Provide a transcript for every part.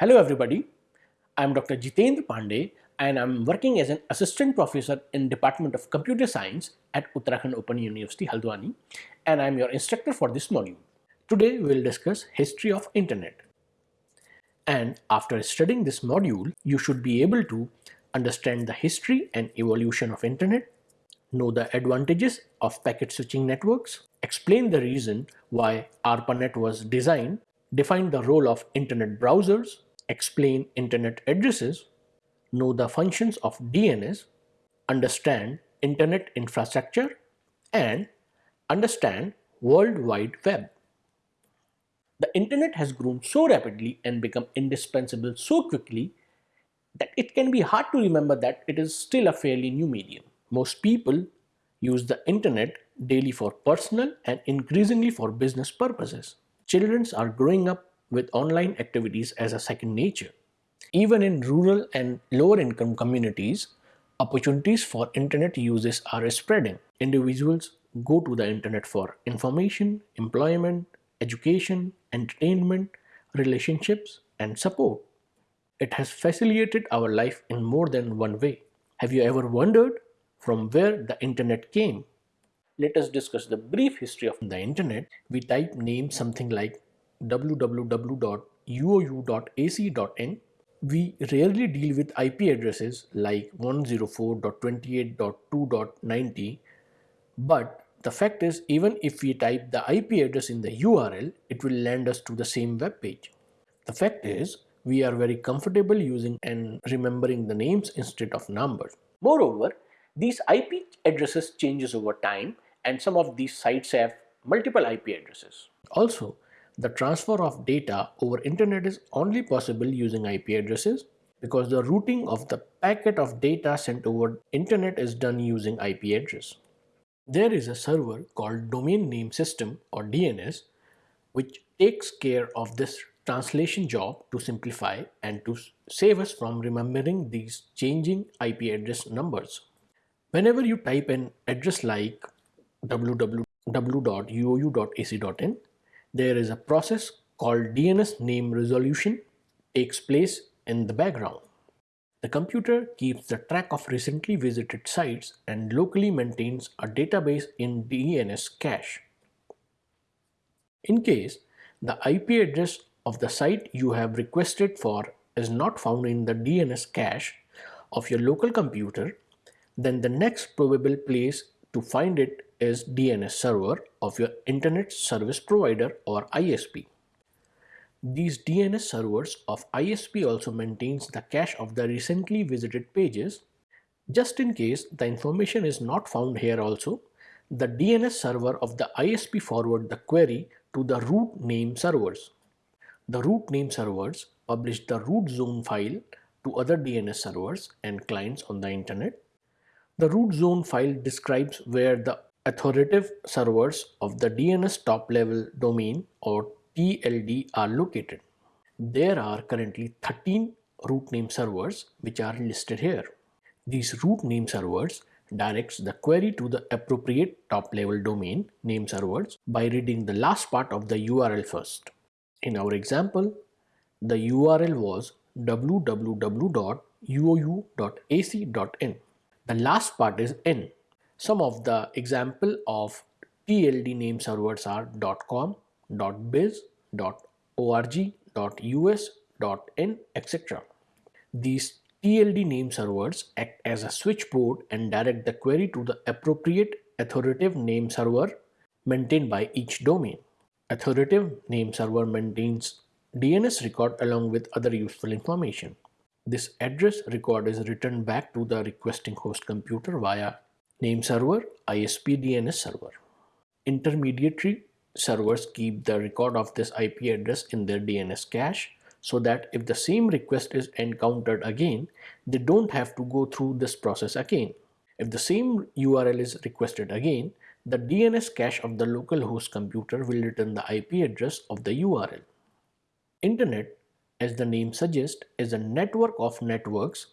Hello everybody, I am Dr. Jitendra Pandey and I am working as an assistant professor in Department of Computer Science at Uttarakhand Open University Haldwani and I am your instructor for this module. Today we will discuss history of internet. And after studying this module, you should be able to understand the history and evolution of internet, know the advantages of packet switching networks, explain the reason why ARPANET was designed, define the role of internet browsers, explain internet addresses, know the functions of DNS, understand internet infrastructure, and understand World Wide Web. The internet has grown so rapidly and become indispensable so quickly that it can be hard to remember that it is still a fairly new medium. Most people use the internet daily for personal and increasingly for business purposes. Children are growing up with online activities as a second nature. Even in rural and lower income communities, opportunities for internet uses are spreading. Individuals go to the internet for information, employment, education, entertainment, relationships, and support. It has facilitated our life in more than one way. Have you ever wondered from where the internet came? Let us discuss the brief history of the internet. We type name something like www.uou.ac.in. We rarely deal with IP addresses like 104.28.2.90 but the fact is even if we type the IP address in the URL it will land us to the same web page. The fact is we are very comfortable using and remembering the names instead of numbers. Moreover, these IP addresses changes over time and some of these sites have multiple IP addresses. Also, the transfer of data over internet is only possible using IP addresses because the routing of the packet of data sent over internet is done using IP address. There is a server called Domain Name System or DNS which takes care of this translation job to simplify and to save us from remembering these changing IP address numbers. Whenever you type an address like www.uou.ac.in there is a process called DNS name resolution takes place in the background. The computer keeps the track of recently visited sites and locally maintains a database in DNS cache. In case the IP address of the site you have requested for is not found in the DNS cache of your local computer, then the next probable place to find it is DNS server of your internet service provider or ISP. These DNS servers of ISP also maintains the cache of the recently visited pages. Just in case the information is not found here also, the DNS server of the ISP forward the query to the root name servers. The root name servers publish the root zone file to other DNS servers and clients on the internet. The root zone file describes where the authoritative servers of the DNS top level domain or TLD are located. There are currently 13 root name servers which are listed here. These root name servers directs the query to the appropriate top level domain name servers by reading the last part of the URL first. In our example, the URL was www.uou.ac.in. The last part is in some of the example of TLD name servers are .com, .biz, .org, .us, .in, etc. These TLD name servers act as a switchboard and direct the query to the appropriate authoritative name server maintained by each domain. Authoritative name server maintains DNS record along with other useful information. This address record is returned back to the requesting host computer via Name server, ISP DNS server. Intermediary servers keep the record of this IP address in their DNS cache so that if the same request is encountered again, they don't have to go through this process again. If the same URL is requested again, the DNS cache of the local host computer will return the IP address of the URL. Internet, as the name suggests, is a network of networks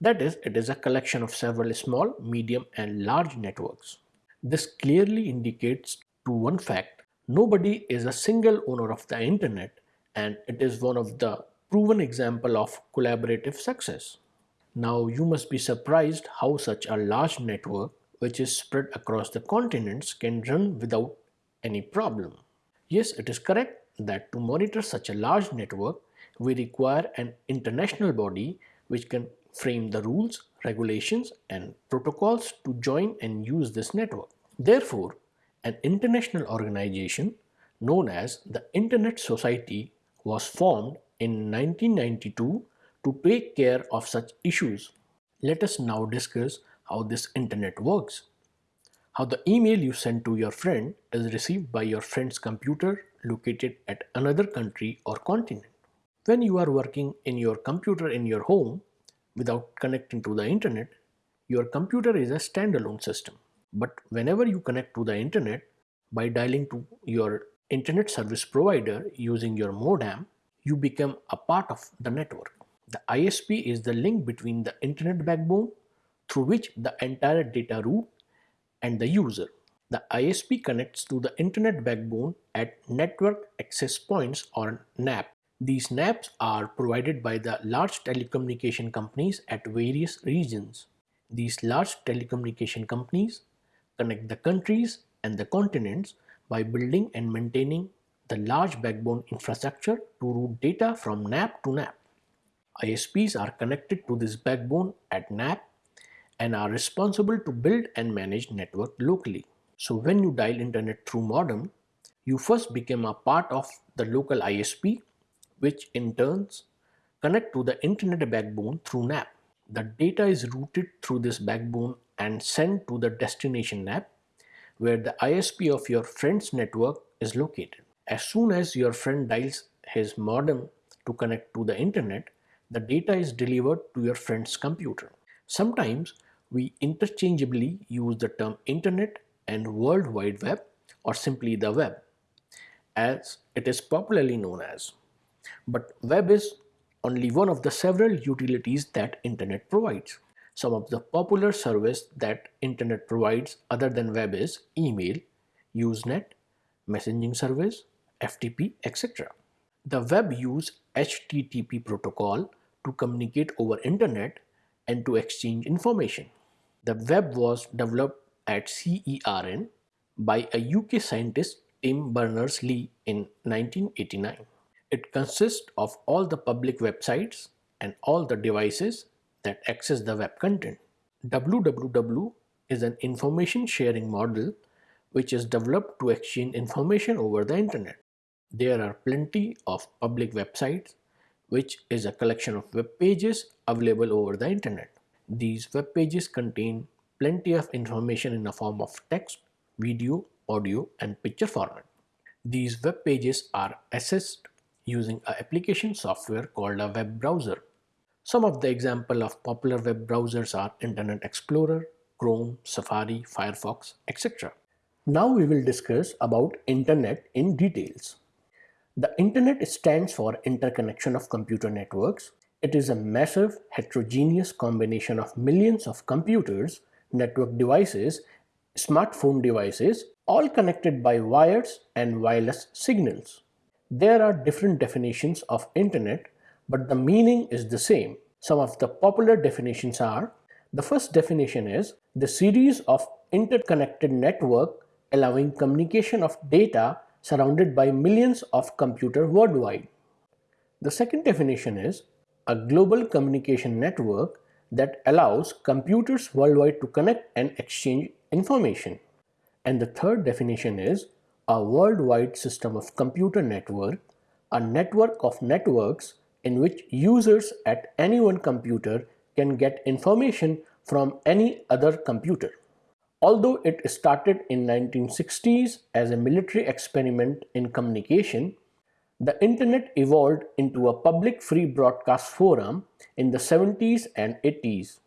that is, it is a collection of several small, medium and large networks. This clearly indicates to one fact, nobody is a single owner of the internet and it is one of the proven example of collaborative success. Now you must be surprised how such a large network which is spread across the continents can run without any problem. Yes, it is correct that to monitor such a large network, we require an international body which can frame the rules, regulations and protocols to join and use this network. Therefore, an international organization known as the Internet Society was formed in 1992 to take care of such issues. Let us now discuss how this internet works. How the email you send to your friend is received by your friend's computer located at another country or continent. When you are working in your computer in your home without connecting to the internet, your computer is a standalone system. But whenever you connect to the internet by dialing to your internet service provider using your modem, you become a part of the network. The ISP is the link between the internet backbone through which the entire data route and the user. The ISP connects to the internet backbone at network access points or NAP. These NAPs are provided by the large telecommunication companies at various regions. These large telecommunication companies connect the countries and the continents by building and maintaining the large backbone infrastructure to route data from NAP to NAP. ISPs are connected to this backbone at NAP and are responsible to build and manage network locally. So when you dial internet through modem, you first become a part of the local ISP, which in turns connect to the internet backbone through NAP. The data is routed through this backbone and sent to the destination NAP, where the ISP of your friend's network is located. As soon as your friend dials his modem to connect to the internet, the data is delivered to your friend's computer. Sometimes we interchangeably use the term internet and World Wide Web or simply the web as it is popularly known as. But web is only one of the several utilities that internet provides. Some of the popular service that internet provides other than web is email, Usenet, messaging service, FTP, etc. The web use HTTP protocol to communicate over internet and to exchange information. The web was developed at CERN by a UK scientist Tim Berners-Lee in 1989. It consists of all the public websites and all the devices that access the web content. WWW is an information sharing model which is developed to exchange information over the internet. There are plenty of public websites which is a collection of web pages available over the internet. These web pages contain plenty of information in the form of text, video, audio and picture format. These web pages are accessed using an application software called a web browser. Some of the example of popular web browsers are Internet Explorer, Chrome, Safari, Firefox, etc. Now we will discuss about Internet in details. The Internet stands for Interconnection of Computer Networks. It is a massive heterogeneous combination of millions of computers network devices, smartphone devices, all connected by wires and wireless signals. There are different definitions of internet, but the meaning is the same. Some of the popular definitions are, the first definition is the series of interconnected network allowing communication of data surrounded by millions of computers worldwide. The second definition is a global communication network that allows computers worldwide to connect and exchange information. And the third definition is a worldwide system of computer network, a network of networks in which users at any one computer can get information from any other computer. Although it started in 1960s as a military experiment in communication, the internet evolved into a public free broadcast forum in the 70s and 80s.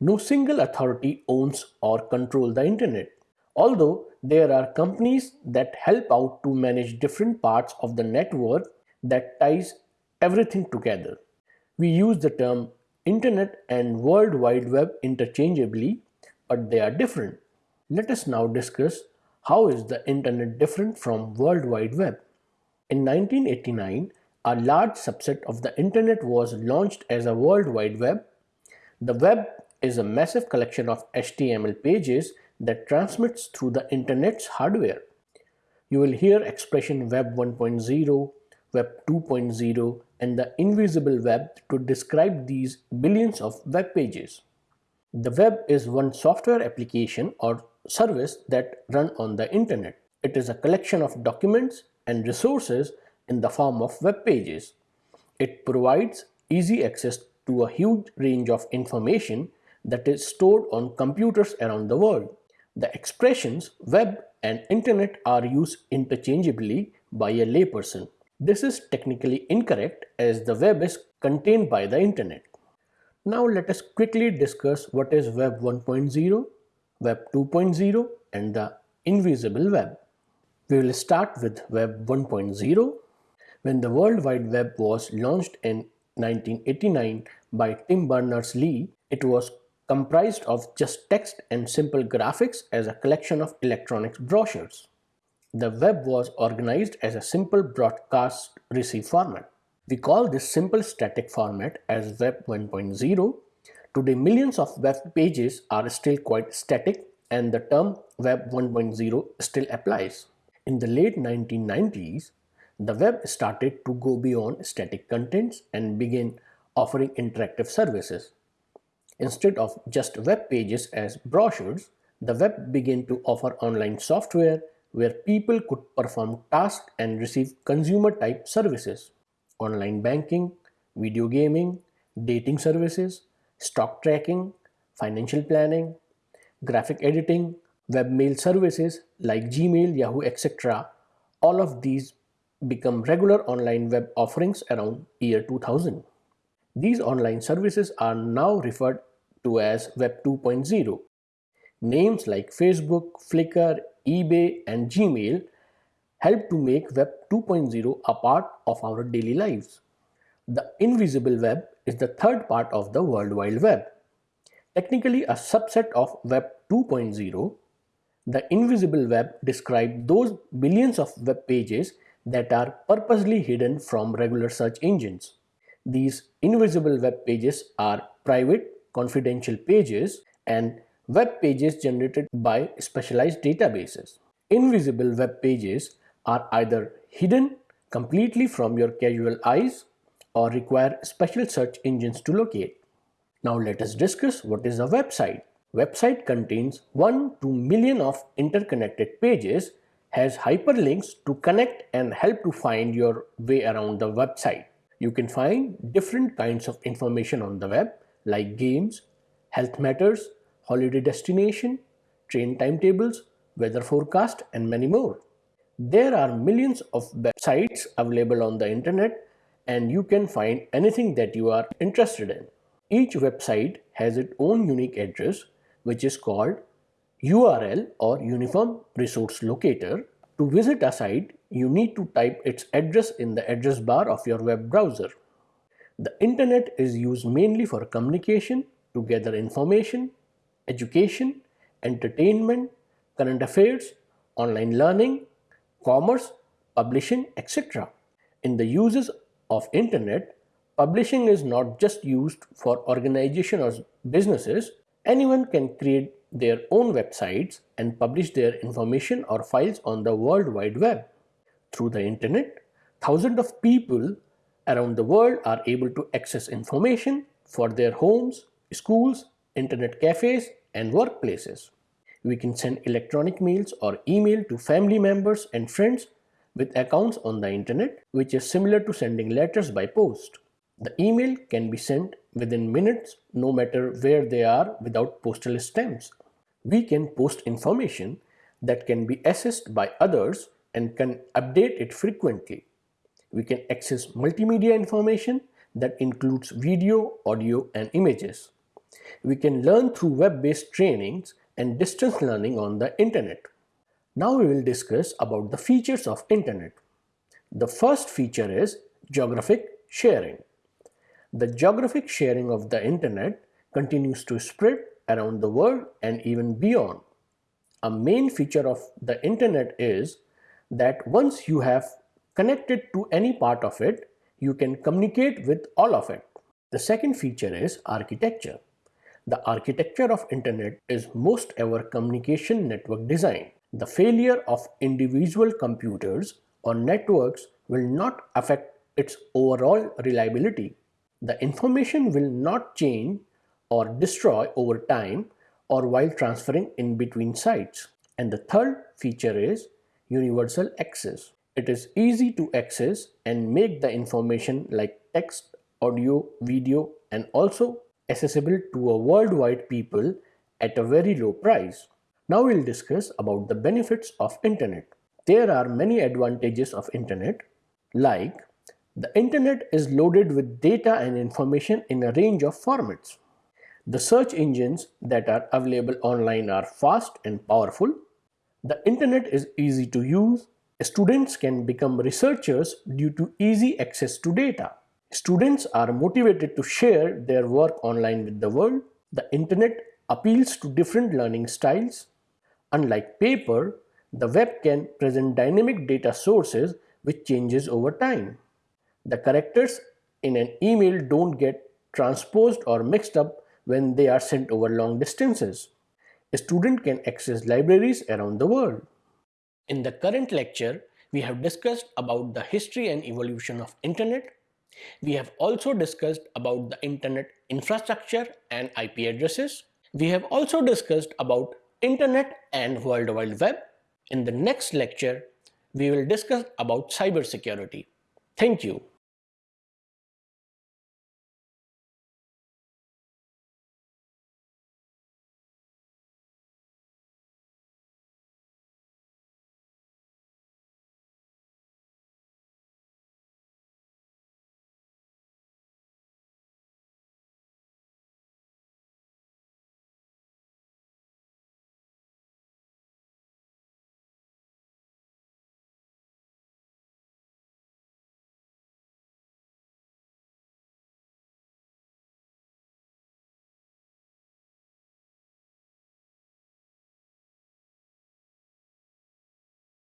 No single authority owns or controls the internet. Although there are companies that help out to manage different parts of the network that ties everything together. We use the term internet and world wide web interchangeably, but they are different. Let us now discuss how is the internet different from world wide web. In 1989, a large subset of the internet was launched as a World Wide Web. The web is a massive collection of HTML pages that transmits through the internet's hardware. You will hear expression Web 1.0, Web 2.0 and the invisible web to describe these billions of web pages. The web is one software application or service that run on the internet. It is a collection of documents and resources in the form of web pages. It provides easy access to a huge range of information that is stored on computers around the world. The expressions web and internet are used interchangeably by a layperson. This is technically incorrect as the web is contained by the internet. Now let us quickly discuss what is Web 1.0, Web 2.0 and the invisible web. We will start with Web 1.0. When the World Wide Web was launched in 1989 by Tim Berners-Lee, it was comprised of just text and simple graphics as a collection of electronic brochures. The web was organized as a simple broadcast receive format. We call this simple static format as Web 1.0. Today millions of web pages are still quite static and the term Web 1.0 still applies. In the late 1990s, the web started to go beyond static contents and begin offering interactive services. Instead of just web pages as brochures, the web began to offer online software where people could perform tasks and receive consumer type services. Online banking, video gaming, dating services, stock tracking, financial planning, graphic editing, webmail services like Gmail, Yahoo, etc. All of these become regular online web offerings around year 2000. These online services are now referred to as Web 2.0. Names like Facebook, Flickr, eBay and Gmail help to make Web 2.0 a part of our daily lives. The invisible web is the third part of the World Wide Web. Technically a subset of Web 2.0, the invisible web describes those billions of web pages that are purposely hidden from regular search engines. These invisible web pages are private, confidential pages and web pages generated by specialized databases. Invisible web pages are either hidden completely from your casual eyes or require special search engines to locate. Now let us discuss what is a website. Website contains 1 to million of interconnected pages, has hyperlinks to connect and help to find your way around the website. You can find different kinds of information on the web like games, health matters, holiday destination, train timetables, weather forecast and many more. There are millions of websites available on the internet and you can find anything that you are interested in. Each website has its own unique address which is called URL or Uniform Resource Locator. To visit a site, you need to type its address in the address bar of your web browser. The internet is used mainly for communication, to gather information, education, entertainment, current affairs, online learning, commerce, publishing, etc. In the uses of internet, publishing is not just used for organization or businesses. Anyone can create their own websites and publish their information or files on the World Wide Web. Through the internet, thousands of people around the world are able to access information for their homes, schools, internet cafes, and workplaces. We can send electronic mails or email to family members and friends with accounts on the internet, which is similar to sending letters by post. The email can be sent within minutes no matter where they are without postal stamps. We can post information that can be accessed by others and can update it frequently. We can access multimedia information that includes video, audio and images. We can learn through web-based trainings and distance learning on the internet. Now we will discuss about the features of internet. The first feature is geographic sharing. The geographic sharing of the internet continues to spread around the world and even beyond. A main feature of the internet is that once you have connected to any part of it, you can communicate with all of it. The second feature is architecture. The architecture of internet is most ever communication network design. The failure of individual computers or networks will not affect its overall reliability. The information will not change or destroy over time or while transferring in between sites. And the third feature is universal access. It is easy to access and make the information like text, audio, video and also accessible to a worldwide people at a very low price. Now we'll discuss about the benefits of internet. There are many advantages of internet like the internet is loaded with data and information in a range of formats. The search engines that are available online are fast and powerful. The internet is easy to use. Students can become researchers due to easy access to data. Students are motivated to share their work online with the world. The internet appeals to different learning styles. Unlike paper, the web can present dynamic data sources which changes over time. The characters in an email don't get transposed or mixed up when they are sent over long distances. A student can access libraries around the world. In the current lecture, we have discussed about the history and evolution of internet we have also discussed about the internet infrastructure and IP addresses. We have also discussed about internet and World Wide Web. In the next lecture, we will discuss about cybersecurity. Thank you.